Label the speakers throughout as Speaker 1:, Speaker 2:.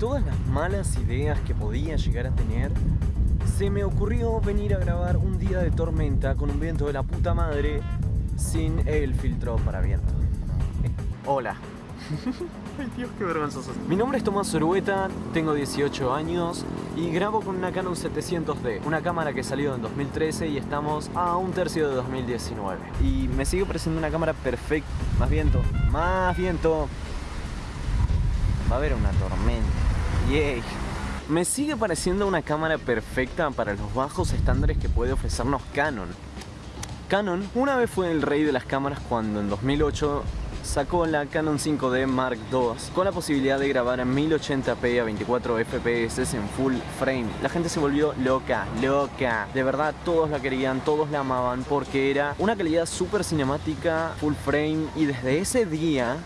Speaker 1: todas las malas ideas que podía llegar a tener, se me ocurrió venir a grabar un día de tormenta con un viento de la puta madre sin el filtro para viento. Hola. Ay Dios, qué vergonzoso. Mi nombre es Tomás Orueta, tengo 18 años y grabo con una Canon 700D, una cámara que salió en 2013 y estamos a un tercio de 2019. Y me sigue pareciendo una cámara perfecta. Más viento, más viento. Va a haber una tormenta. Me sigue pareciendo una cámara perfecta para los bajos estándares que puede ofrecernos Canon. Canon una vez fue el rey de las cámaras cuando en 2008 sacó la Canon 5D Mark II con la posibilidad de grabar en 1080p a 24 fps en full frame. La gente se volvió loca, loca. De verdad todos la querían, todos la amaban porque era una calidad súper cinemática, full frame y desde ese día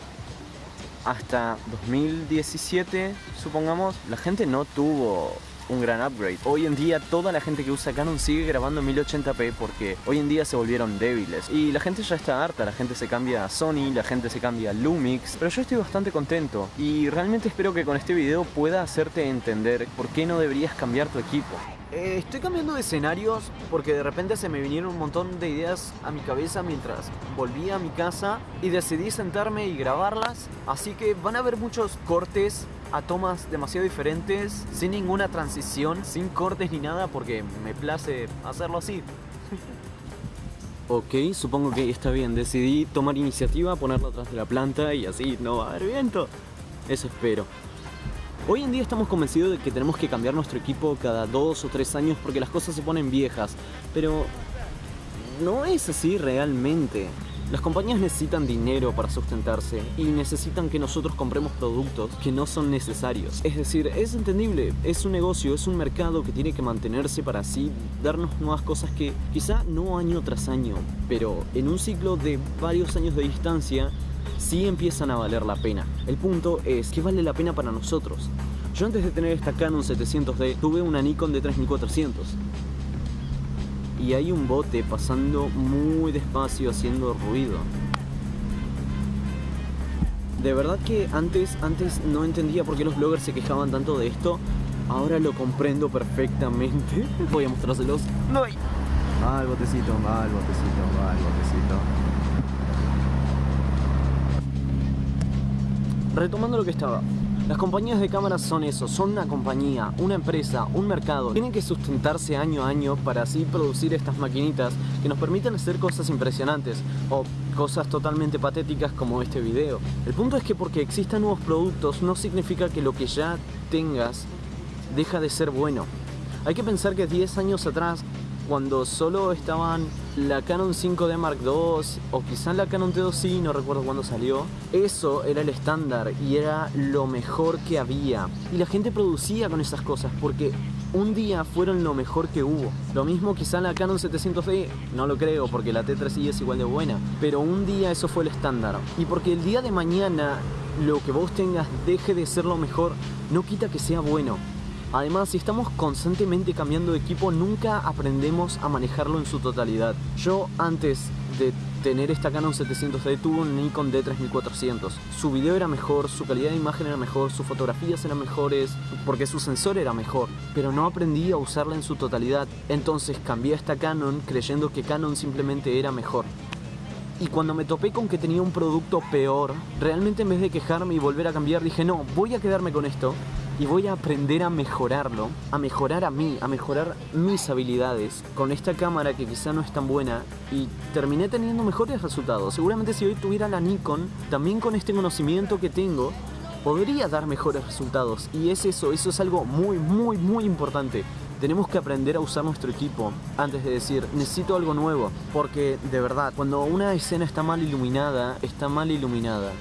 Speaker 1: hasta 2017, supongamos, la gente no tuvo un gran upgrade. Hoy en día toda la gente que usa Canon sigue grabando en 1080p porque hoy en día se volvieron débiles y la gente ya está harta, la gente se cambia a Sony, la gente se cambia a Lumix, pero yo estoy bastante contento y realmente espero que con este video pueda hacerte entender por qué no deberías cambiar tu equipo. Eh, estoy cambiando de escenarios porque de repente se me vinieron un montón de ideas a mi cabeza mientras volvía a mi casa y decidí sentarme y grabarlas. Así que van a haber muchos cortes a tomas demasiado diferentes, sin ninguna transición, sin cortes ni nada porque me place hacerlo así. Ok, supongo que está bien. Decidí tomar iniciativa, ponerlo atrás de la planta y así no va a haber viento. Eso espero. Hoy en día estamos convencidos de que tenemos que cambiar nuestro equipo cada dos o tres años porque las cosas se ponen viejas, pero no es así realmente. Las compañías necesitan dinero para sustentarse y necesitan que nosotros compremos productos que no son necesarios. Es decir, es entendible, es un negocio, es un mercado que tiene que mantenerse para así darnos nuevas cosas que quizá no año tras año, pero en un ciclo de varios años de distancia sí empiezan a valer la pena. El punto es que vale la pena para nosotros. Yo antes de tener esta Canon 700D tuve una Nikon de 3400 y hay un bote pasando muy despacio haciendo ruido. De verdad que antes, antes no entendía por qué los bloggers se quejaban tanto de esto. Ahora lo comprendo perfectamente. Voy a mostrárselos. ¡No!
Speaker 2: Va el botecito, va el botecito, va el botecito.
Speaker 1: Retomando lo que estaba. Las compañías de cámaras son eso, son una compañía, una empresa, un mercado. Tienen que sustentarse año a año para así producir estas maquinitas que nos permiten hacer cosas impresionantes o cosas totalmente patéticas como este video. El punto es que porque existan nuevos productos no significa que lo que ya tengas deja de ser bueno. Hay que pensar que 10 años atrás cuando solo estaban la Canon 5D Mark II o quizás la Canon T2i, no recuerdo cuándo salió, eso era el estándar y era lo mejor que había. Y la gente producía con esas cosas porque un día fueron lo mejor que hubo. Lo mismo quizá la Canon 700D, no lo creo porque la T3i es igual de buena, pero un día eso fue el estándar. Y porque el día de mañana lo que vos tengas deje de ser lo mejor, no quita que sea bueno. Además, si estamos constantemente cambiando de equipo, nunca aprendemos a manejarlo en su totalidad. Yo antes de tener esta Canon 700D tuve un Nikon D3400. Su video era mejor, su calidad de imagen era mejor, sus fotografías eran mejores, porque su sensor era mejor, pero no aprendí a usarla en su totalidad. Entonces cambié a esta Canon creyendo que Canon simplemente era mejor. Y cuando me topé con que tenía un producto peor, realmente en vez de quejarme y volver a cambiar, dije no, voy a quedarme con esto y voy a aprender a mejorarlo, a mejorar a mí, a mejorar mis habilidades con esta cámara que quizá no es tan buena y terminé teniendo mejores resultados. Seguramente si hoy tuviera la Nikon, también con este conocimiento que tengo, podría dar mejores resultados y es eso, eso es algo muy muy muy importante. Tenemos que aprender a usar nuestro equipo antes de decir necesito algo nuevo, porque de verdad, cuando una escena está mal iluminada, está mal iluminada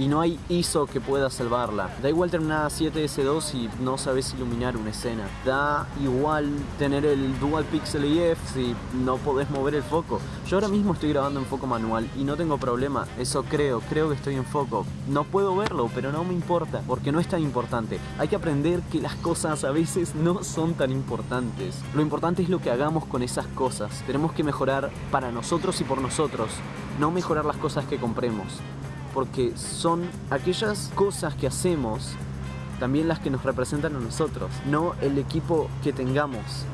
Speaker 1: y no hay ISO que pueda salvarla. Da igual terminar a 7S2 y no sabes iluminar una escena. Da igual tener el Dual Pixel EF si no podés mover el foco. Yo ahora mismo estoy grabando en foco manual y no tengo problema. Eso creo, creo que estoy en foco. No puedo verlo, pero no me importa, porque no es tan importante. Hay que aprender que las cosas a veces no son tan importantes. Lo importante es lo que hagamos con esas cosas. Tenemos que mejorar para nosotros y por nosotros, no mejorar las cosas que compremos porque son aquellas cosas que hacemos también las que nos representan a nosotros, no el equipo que tengamos.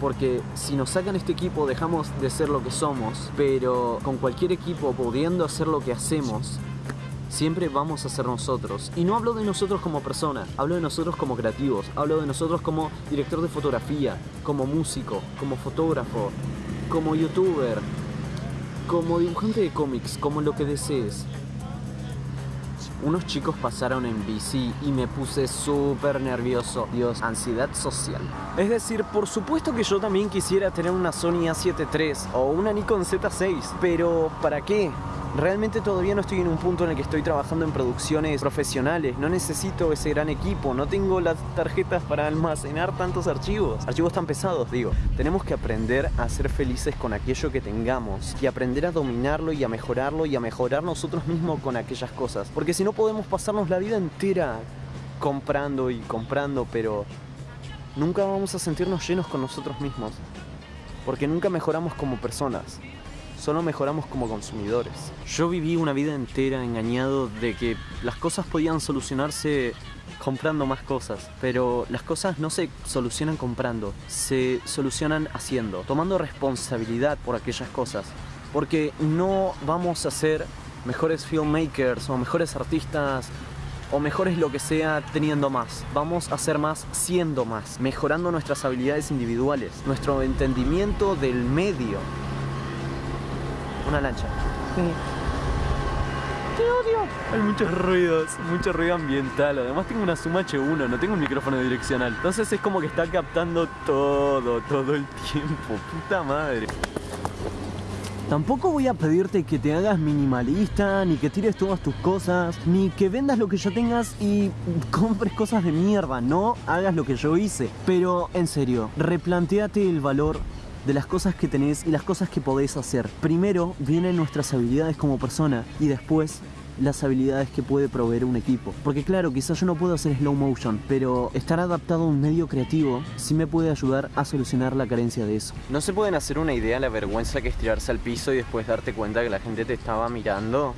Speaker 1: Porque si nos sacan este equipo dejamos de ser lo que somos, pero con cualquier equipo pudiendo hacer lo que hacemos, siempre vamos a ser nosotros. Y no hablo de nosotros como persona, hablo de nosotros como creativos, hablo de nosotros como director de fotografía, como músico, como fotógrafo, como youtuber, como dibujante de cómics, como lo que desees. Unos chicos pasaron en bici y me puse súper nervioso. Dios, ansiedad social. Es decir, por supuesto que yo también quisiera tener una Sony A7 III o una Nikon Z6, pero ¿para qué? Realmente todavía no estoy en un punto en el que estoy trabajando en producciones profesionales. No necesito ese gran equipo. No tengo las tarjetas para almacenar tantos archivos. Archivos tan pesados, digo. Tenemos que aprender a ser felices con aquello que tengamos. Y aprender a dominarlo y a mejorarlo y a mejorar nosotros mismos con aquellas cosas. Porque si no podemos pasarnos la vida entera comprando y comprando, pero nunca vamos a sentirnos llenos con nosotros mismos. Porque nunca mejoramos como personas solo mejoramos como consumidores. Yo viví una vida entera engañado de que las cosas podían solucionarse comprando más cosas, pero las cosas no se solucionan comprando, se solucionan haciendo, tomando responsabilidad por aquellas cosas, porque no vamos a ser mejores filmmakers o mejores artistas o mejores lo que sea teniendo más. Vamos a ser más siendo más, mejorando nuestras habilidades individuales, nuestro entendimiento del medio, una lancha. Te odio. Hay muchos ruidos, mucho ruido ambiental. Además tengo una Zoom H1, no tengo un micrófono direccional. Entonces es como que está captando todo, todo el tiempo. Puta madre. Tampoco voy a pedirte que te hagas minimalista, ni que tires todas tus cosas, ni que vendas lo que ya tengas y compres cosas de mierda. No hagas lo que yo hice. Pero en serio, replanteate el valor de las cosas que tenés y las cosas que podés hacer. Primero vienen nuestras habilidades como persona y después las habilidades que puede proveer un equipo. Porque claro, quizás yo no puedo hacer slow motion, pero estar adaptado a un medio creativo sí me puede ayudar a solucionar la carencia de eso. ¿No se pueden hacer una idea de la vergüenza que es tirarse al piso y después darte cuenta que la gente te estaba mirando?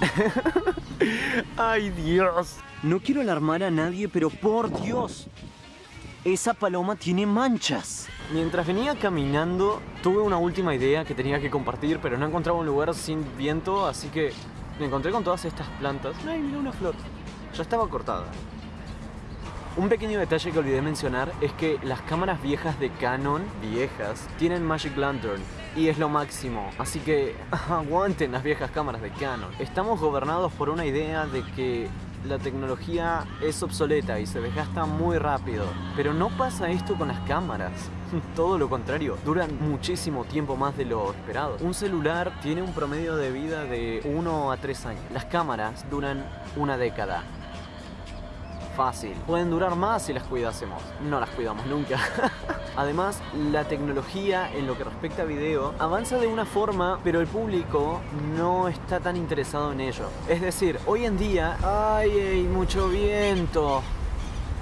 Speaker 1: ¡Ay Dios! No quiero alarmar a nadie, pero por Dios, esa paloma tiene manchas. Mientras venía caminando, tuve una última idea que tenía que compartir, pero no encontraba un lugar sin viento, así que me encontré con todas estas plantas. ¡Ay, mira una flor! Ya estaba cortada. Un pequeño detalle que olvidé mencionar es que las cámaras viejas de Canon, viejas, tienen Magic Lantern y es lo máximo. Así que aguanten las viejas cámaras de Canon. Estamos gobernados por una idea de que la tecnología es obsoleta y se desgasta muy rápido. Pero no pasa esto con las cámaras. Todo lo contrario, duran muchísimo tiempo más de lo esperado. Un celular tiene un promedio de vida de 1 a 3 años. Las cámaras duran una década fácil. Pueden durar más si las cuidásemos. No las cuidamos nunca. Además, la tecnología en lo que respecta a video avanza de una forma, pero el público no está tan interesado en ello. Es decir, hoy en día, ¡ay, hay mucho viento!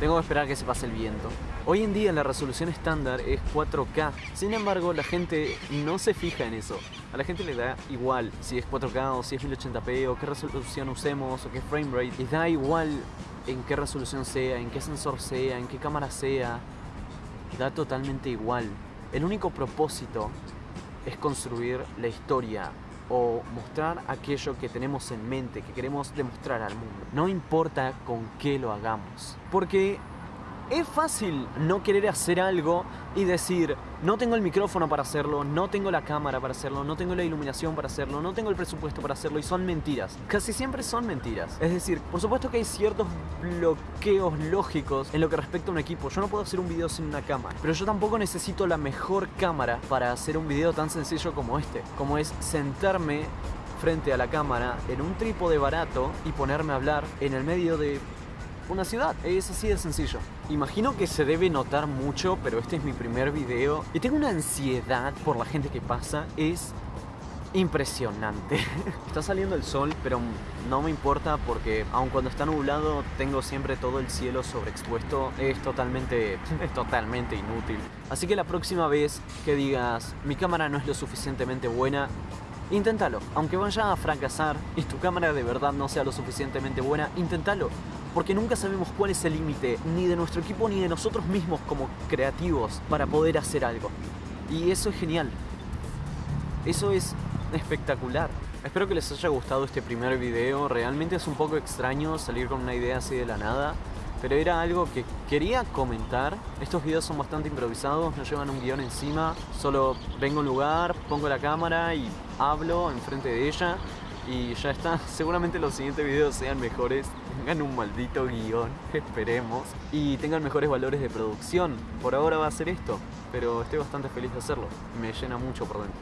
Speaker 1: Tengo que esperar que se pase el viento. Hoy en día la resolución estándar es 4K, sin embargo la gente no se fija en eso. A la gente le da igual si es 4K o si es 1080p o qué resolución usemos o qué frame rate. Les da igual en qué resolución sea, en qué sensor sea, en qué cámara sea. Da totalmente igual. El único propósito es construir la historia o mostrar aquello que tenemos en mente, que queremos demostrar al mundo. No importa con qué lo hagamos. Porque es fácil no querer hacer algo y decir, no tengo el micrófono para hacerlo, no tengo la cámara para hacerlo, no tengo la iluminación para hacerlo, no tengo el presupuesto para hacerlo y son mentiras. Casi siempre son mentiras. Es decir, por supuesto que hay ciertos bloqueos lógicos en lo que respecta a un equipo. Yo no puedo hacer un video sin una cámara, pero yo tampoco necesito la mejor cámara para hacer un video tan sencillo como este, como es sentarme frente a la cámara en un trípode barato y ponerme a hablar en el medio de una ciudad. Es así de sencillo. Imagino que se debe notar mucho, pero este es mi primer video y tengo una ansiedad por la gente que pasa. Es impresionante. Está saliendo el sol, pero no me importa porque aun cuando está nublado tengo siempre todo el cielo sobreexpuesto. Es totalmente, totalmente inútil. Así que la próxima vez que digas mi cámara no es lo suficientemente buena, inténtalo. Aunque vaya a fracasar y tu cámara de verdad no sea lo suficientemente buena, inténtalo porque nunca sabemos cuál es el límite, ni de nuestro equipo ni de nosotros mismos como creativos para poder hacer algo. Y eso es genial. Eso es espectacular. Espero que les haya gustado este primer video. Realmente es un poco extraño salir con una idea así de la nada. Pero era algo que quería comentar. Estos videos son bastante improvisados, no llevan un guion encima. Solo vengo a un lugar, pongo la cámara y hablo enfrente de ella. Y ya está. Seguramente los siguientes videos sean mejores. Tengan un maldito guion, esperemos. Y tengan mejores valores de producción. Por ahora va a ser esto. Pero estoy bastante feliz de hacerlo. Me llena mucho por dentro.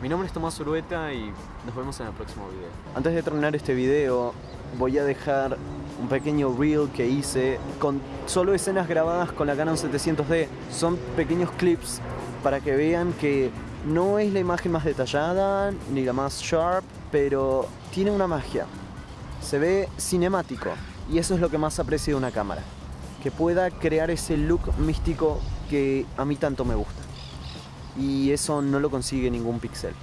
Speaker 1: Mi nombre es Tomás Urueta y nos vemos en el próximo video. Antes de terminar este video, voy a dejar un pequeño reel que hice con solo escenas grabadas con la Canon 700D. Son pequeños clips para que vean que no es la imagen más detallada ni la más sharp, pero tiene una magia. Se ve cinemático y eso es lo que más aprecio de una cámara. Que pueda crear ese look místico que a mí tanto me gusta y eso no lo consigue ningún pixel.